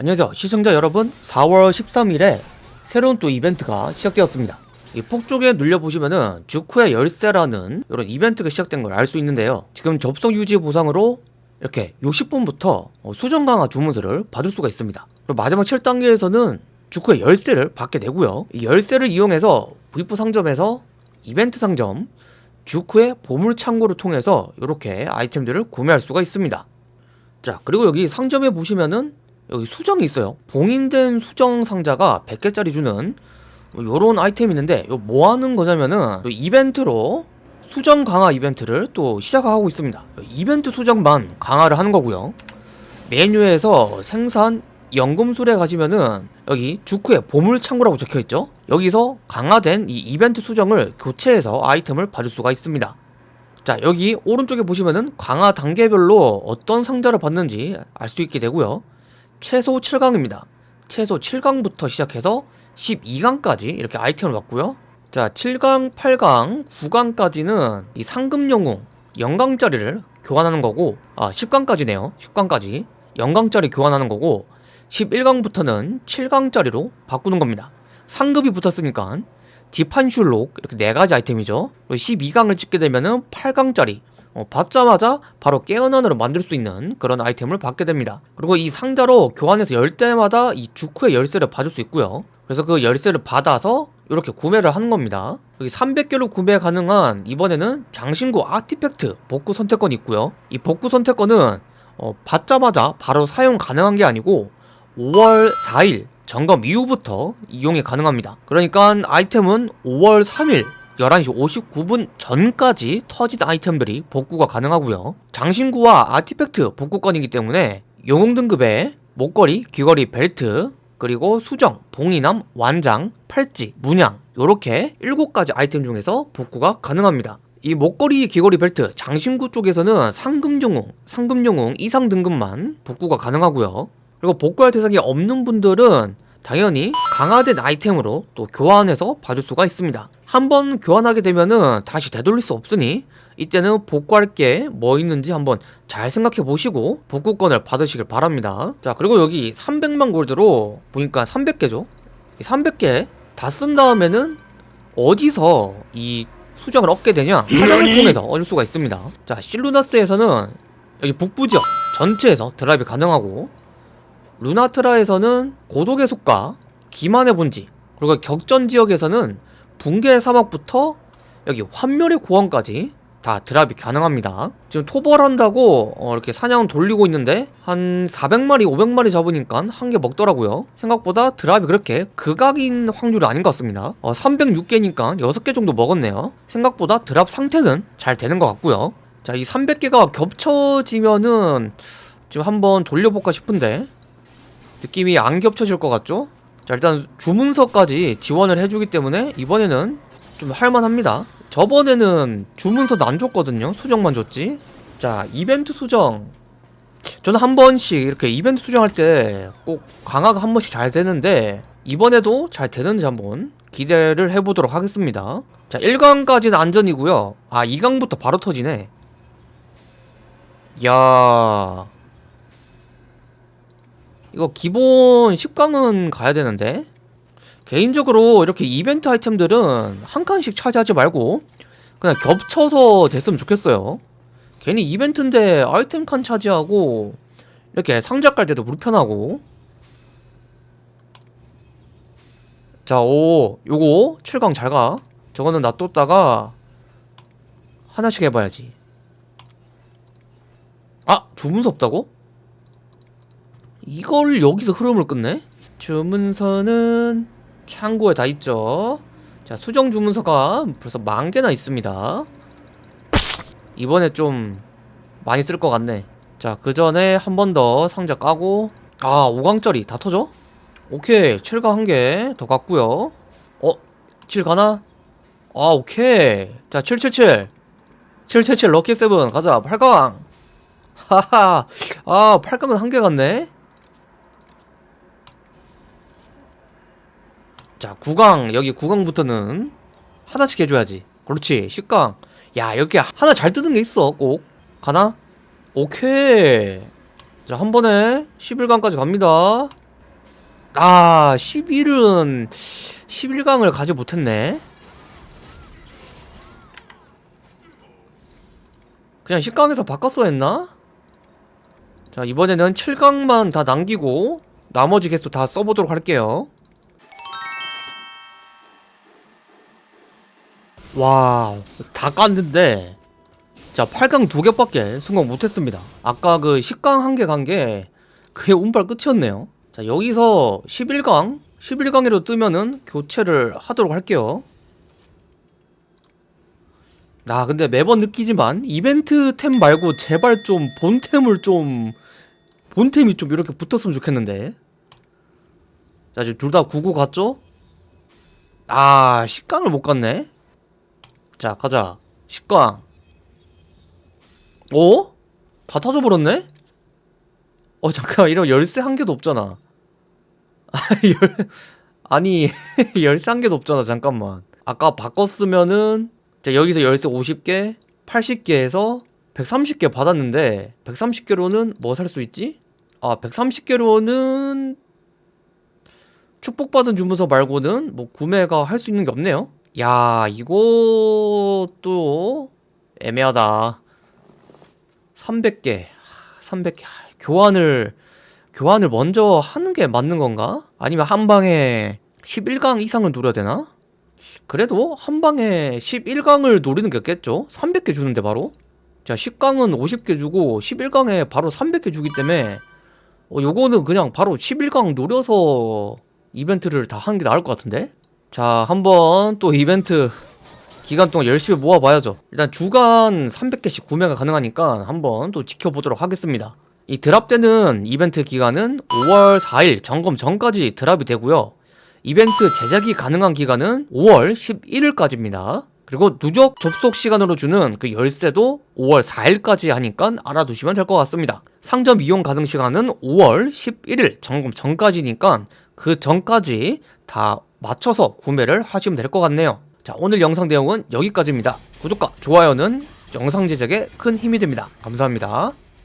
안녕하세요. 시청자 여러분 4월 13일에 새로운 또 이벤트가 시작되었습니다. 이 폭쪽에 눌려보시면은 주쿠의 열쇠라는 이런 이벤트가 시작된 걸 알 수 있는데요. 지금 접속 유지 보상으로 이렇게 60분부터 수정 강화 주문서를 받을 수가 있습니다. 그리고 마지막 7단계에서는 주쿠의 열쇠를 받게 되고요. 이 열쇠를 이용해서 V4 상점에서 이벤트 상점 주쿠의 보물 창고를 통해서 이렇게 아이템들을 구매할 수가 있습니다. 자 그리고 여기 상점에 보시면은 여기 수정이 있어요. 봉인된 수정 상자가 100개짜리 주는 요런 아이템이 있는데 요 뭐하는 거냐면은 이벤트로 수정 강화 이벤트를 또 시작하고 있습니다. 이벤트 수정만 강화를 하는 거고요. 메뉴에서 생산 연금술에 가시면은 여기 주크의 보물창고라고 적혀있죠? 여기서 강화된 이 이벤트 수정을 교체해서 아이템을 받을 수가 있습니다. 자 여기 오른쪽에 보시면은 강화 단계별로 어떤 상자를 받는지 알 수 있게 되고요 최소 7강입니다. 최소 7강부터 시작해서 12강까지 이렇게 아이템을 받고요. 자 7강, 8강, 9강까지는 이 상금 영웅 0강짜리를 교환하는 거고 아 10강까지네요. 10강까지 0강짜리 교환하는 거고 11강부터는 7강짜리로 바꾸는 겁니다. 상급이 붙었으니까 디판슐록 이렇게 네가지 아이템이죠. 12강을 찍게 되면 은 8강짜리 어, 받자마자 바로 깨어난으로 만들 수 있는 그런 아이템을 받게 됩니다. 그리고 이 상자로 교환해서 열 때마다 이 주쿠의 열쇠를 받을 수 있고요. 그래서 그 열쇠를 받아서 이렇게 구매를 하는 겁니다. 여기 300개로 구매 가능한 이번에는 장신구 아티팩트 복구 선택권이 있고요. 이 복구 선택권은 어, 받자마자 바로 사용 가능한 게 아니고 5월 4일 점검 이후부터 이용이 가능합니다. 그러니까 아이템은 5월 3일 11시 59분 전까지 터진 아이템들이 복구가 가능하고요. 장신구와 아티팩트 복구권이기 때문에 영웅 등급의 목걸이, 귀걸이, 벨트 그리고 수정, 동이남, 완장, 팔찌, 문양 이렇게 7가지 아이템 중에서 복구가 가능합니다. 이 목걸이, 귀걸이, 벨트, 장신구 쪽에서는 상금영웅, 상금영웅 이상 등급만 복구가 가능하고요. 그리고 복구할 대상이 없는 분들은 당연히 강화된 아이템으로 또 교환해서 봐줄 수가 있습니다. 한번 교환하게 되면은 다시 되돌릴 수 없으니 이때는 복구할 게 뭐 있는지 한번 잘 생각해 보시고 복구권을 받으시길 바랍니다. 자 그리고 여기 300만 골드로 보니까 300개죠? 300개 다 쓴 다음에는 어디서 이 수정을 얻게 되냐? 사냥을 통해서 얻을 수가 있습니다. 자 실루나스에서는 여기 북부 지역 전체에서 드라이브 가능하고 루나트라에서는 고독의 숲과 기만의 본지 그리고 격전 지역에서는 붕괴의 사막부터 여기 환멸의 고원까지 다 드랍이 가능합니다. 지금 토벌한다고 어 이렇게 사냥 돌리고 있는데 한 400마리 500마리 잡으니까 한 개 먹더라고요. 생각보다 드랍이 그렇게 극악인 확률이 아닌 것 같습니다. 어 306개니까 6개 정도 먹었네요. 생각보다 드랍 상태는 잘 되는 것 같고요. 자이 300개가 겹쳐지면은 지금 한번 돌려볼까 싶은데 느낌이 안 겹쳐질 것 같죠? 자 일단 주문서까지 지원을 해주기 때문에 이번에는 좀 할만합니다. 저번에는 주문서도 안 줬거든요. 수정만 줬지. 자 이벤트 수정. 저는 한 번씩 이렇게 이벤트 수정할 때 꼭 강화가 한 번씩 잘 되는데 이번에도 잘 되는지 한번 기대를 해보도록 하겠습니다. 자 1강까지는 안전이고요. 아 2강부터 바로 터지네. 야 이거 기본 10강은 가야 되는데. 개인적으로 이렇게 이벤트 아이템들은 한 칸씩 차지하지 말고 그냥 겹쳐서 됐으면 좋겠어요. 괜히 이벤트인데 아이템 칸 차지하고 이렇게 상자 깔 때도 불편하고. 자 오 요거 7강 잘가. 저거는 놔뒀다가 하나씩 해봐야지. 아 주문서 없다고? 이걸 여기서 흐름을 끊네? 주문서는 창고에 다 있죠. 자 수정 주문서가 벌써 만 개나 있습니다. 이번에 좀 많이 쓸 것 같네. 자 그 전에 한 번 더 상자 까고. 아 5강짜리 다 터져? 오케이 7강 한개 더 갔고요. 어? 7 가나? 아 오케이. 자 777 777 럭키 세븐. 가자 8강. 하하. 아 8강은 한 개 갔네 자 9강 여기 9강부터는 하나씩 해줘야지. 그렇지 10강. 야 여기 하나 잘 뜨는 게 있어. 꼭. 가나? 오케이. 자 한 번에 11강까지 갑니다. 아 11은 11강을 가지 못했네. 그냥 10강에서 바꿨어야 했나? 자 이번에는 7강만 다 남기고 나머지 개수 다 써보도록 할게요 와 다 깠는데. 자 8강 두 개밖에 성공 못했습니다. 아까 그 10강 한 개 간 게 그게 운빨 끝이었네요. 자 여기서 11강 11강으로 뜨면은 교체를 하도록 할게요. 나 근데 매번 느끼지만 이벤트 템 말고 제발 좀 본템을 좀 본템이 좀 이렇게 붙었으면 좋겠는데. 자 지금 둘 다 99 갔죠? 아 10강을 못 갔네 자 가자. 10강 어? 다 타져버렸네? 어 잠깐 이런 열쇠 한 개도 없잖아. 아, 열... 아니 열쇠 한 개도 없잖아. 잠깐만. 아까 바꿨으면은 자 여기서 열쇠 50개 80개에서 130개 받았는데 130개로는 뭐 살 수 있지? 아 130개로는 축복받은 주문서 말고는 뭐 구매가 할 수 있는 게 없네요 야 이것도 애매하다 300개 300개 교환을 교환을 먼저 하는 게 맞는 건가? 아니면 한 방에 11강 이상을 노려야 되나? 그래도 한 방에 11강을 노리는 게 겠죠? 300개 주는데 바로? 자 10강은 50개 주고 11강에 바로 300개 주기 때문에 어, 요거는 그냥 바로 11강 노려서 이벤트를 다 하는 게 나을 것 같은데? 자 한번 또 이벤트 기간 동안 열심히 모아봐야죠. 일단 주간 300개씩 구매가 가능하니까 한번 또 지켜보도록 하겠습니다. 이 드랍 되는 이벤트 기간은 5월 4일 점검 전까지 드랍이 되고요. 이벤트 제작이 가능한 기간은 5월 11일까지입니다. 그리고 누적 접속 시간으로 주는 그 열쇠도 5월 4일까지 하니까 알아두시면 될 것 같습니다. 상점 이용 가능 시간은 5월 11일 점검 전까지니까 그 전까지 다 맞춰서 구매를 하시면 될 것 같네요. 자 오늘 영상 내용은 여기까지입니다. 구독과 좋아요는 영상 제작에 큰 힘이 됩니다. 감사합니다